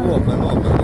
我们我们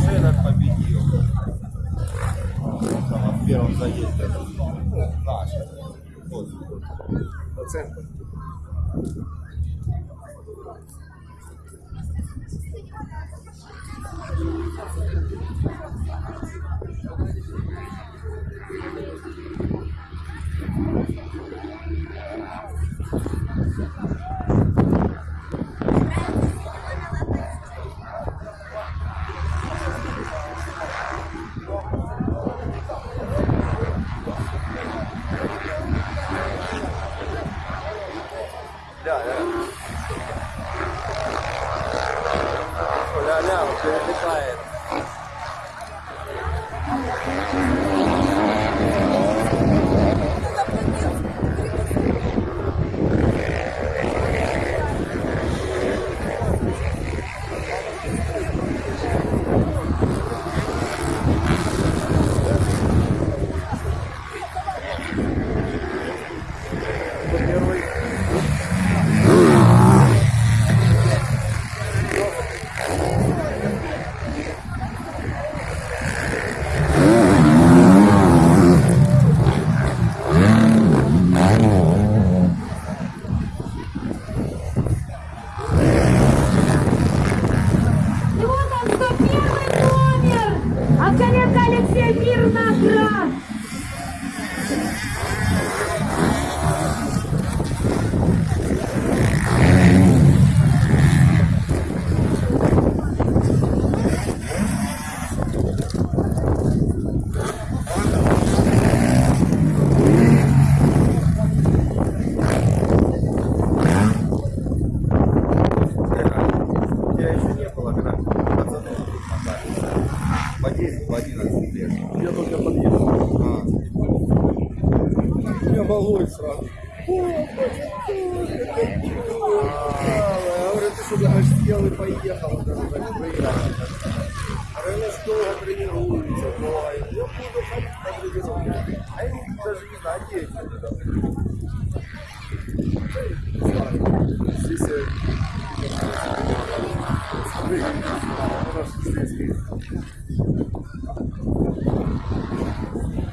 Дальше этот победил. Там, в первом заезде. Ну, наш. Вот. Процент. フフフフ。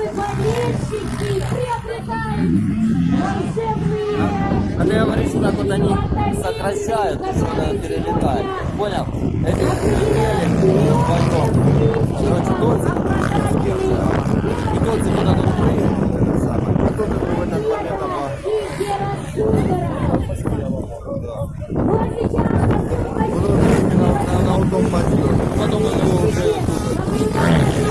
наши болельщики приобретают волшебные... А ты говоришь, что так вот они сокращают, что перелетают. Понял? Эти перелетели потом. Короче, Турция. И Турция куда тут приехали. А тут в этот момент Потом он его уже...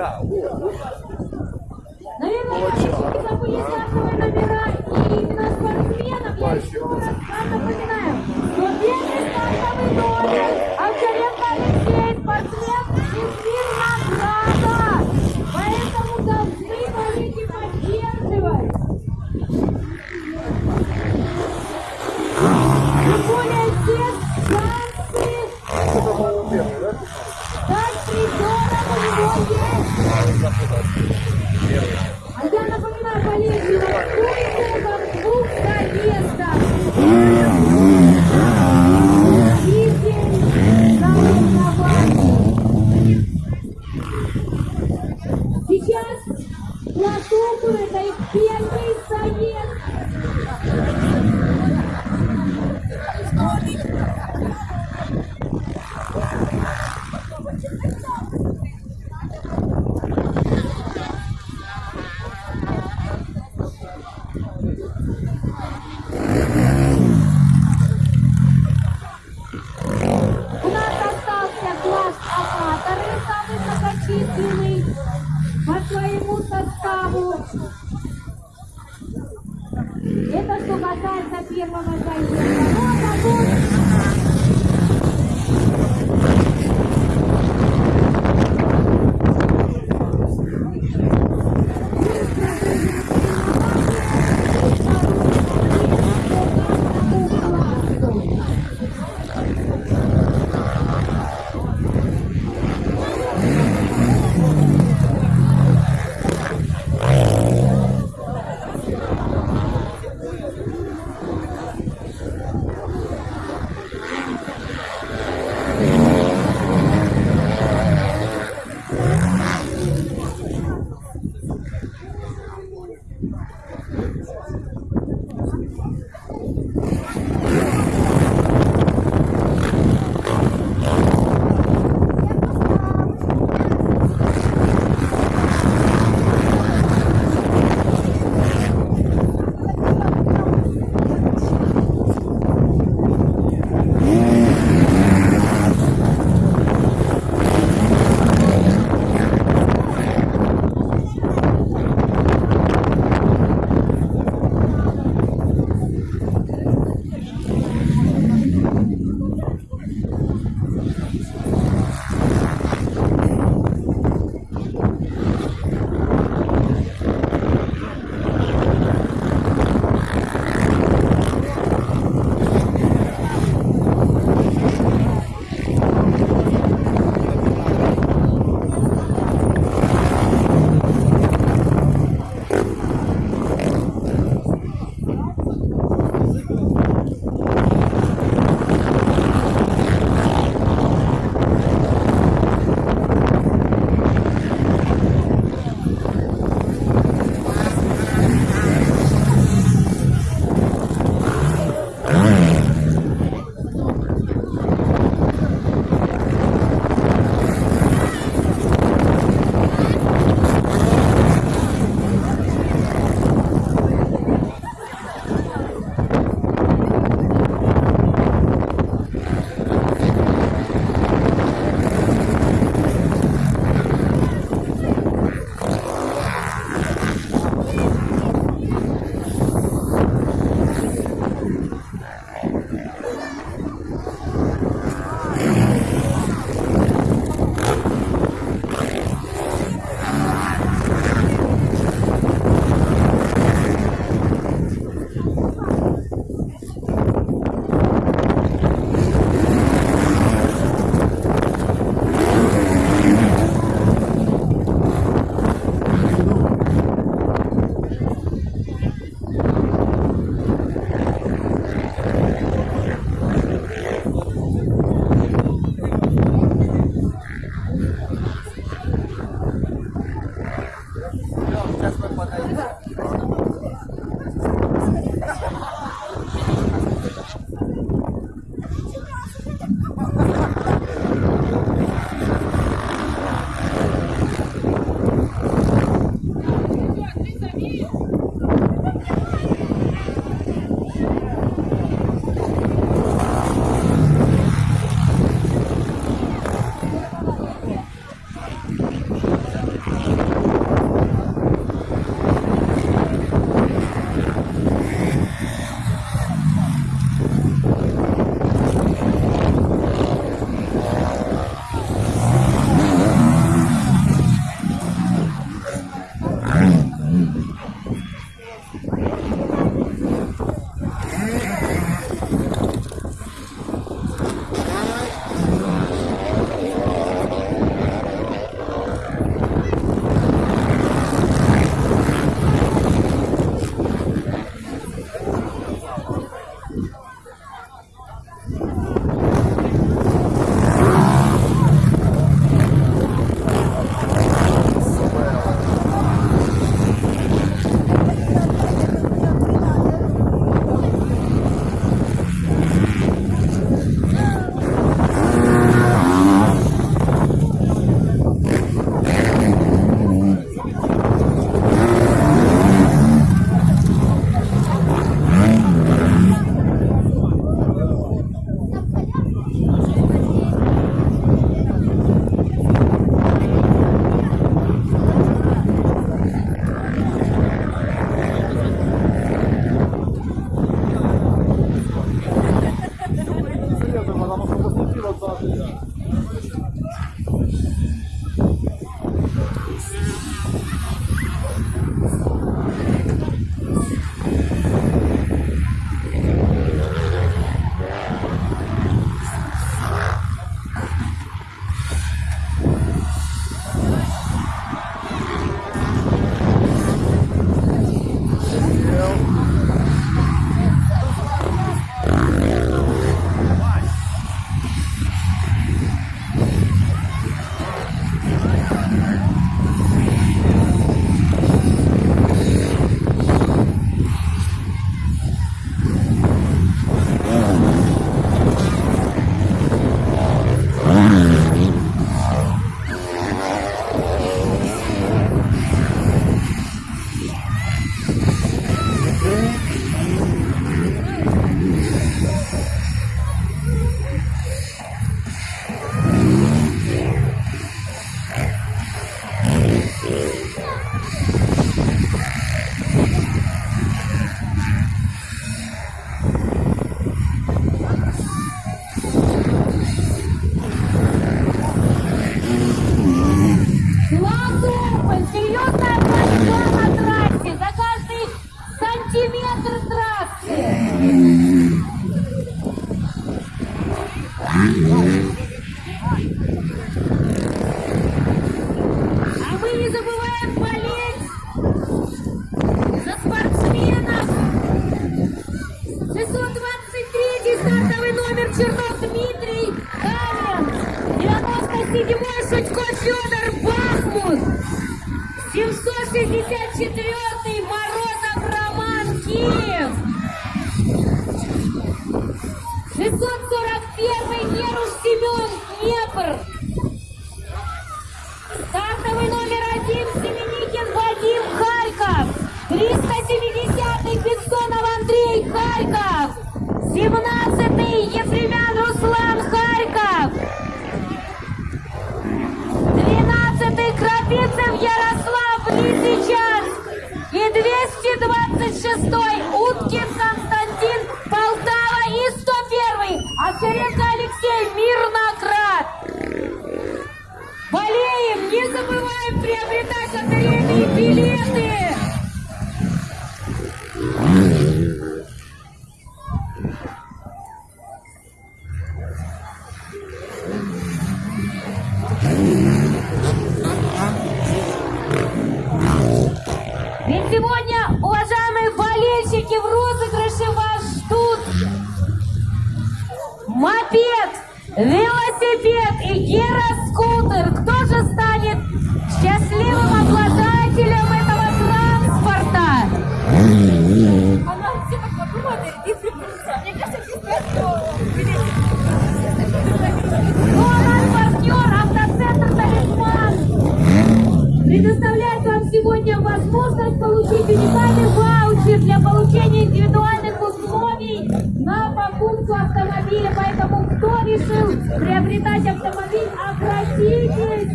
的。我我 764-й Морозов Роман Киев. 641-й Нерус Семен Днепр. Стартовый номер один Семеникин Вадим Харьков. 370-й Бессонов Андрей Харьков. 17-й Ефремян Руслан Харьков. 12-й Крапица шестой Уткинса приобретать автомобиль, обратитесь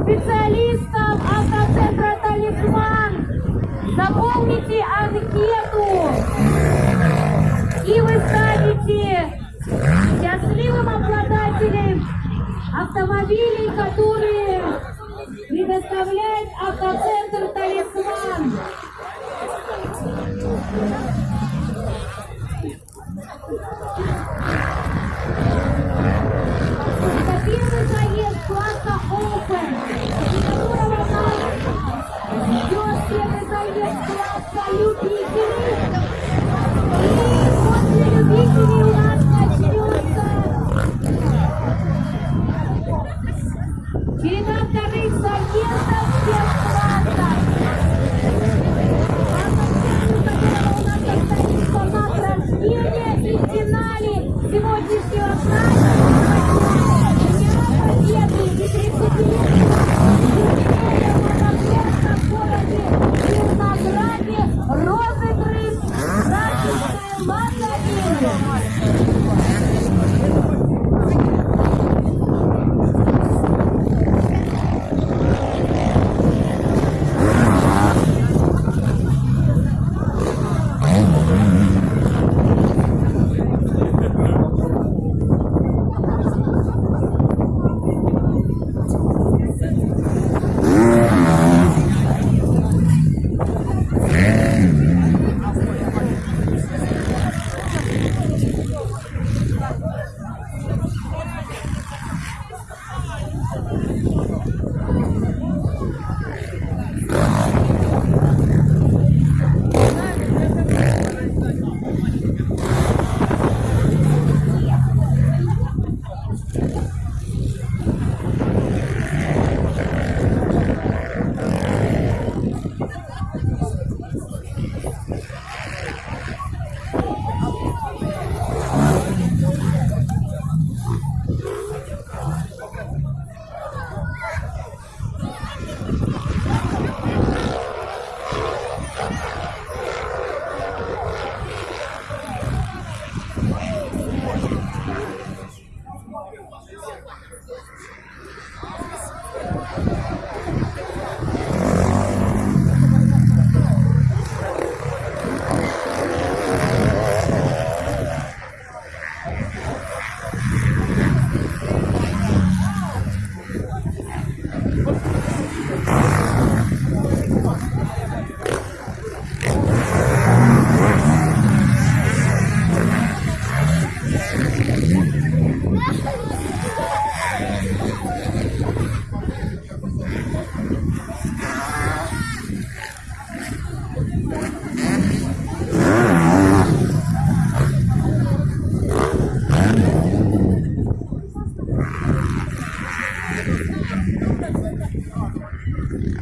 специалистам автоцентра «Талисман». Заполните анкету, и вы станете счастливым обладателем автомобилей, которые предоставляет автоцентр.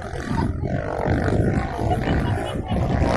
Thank you.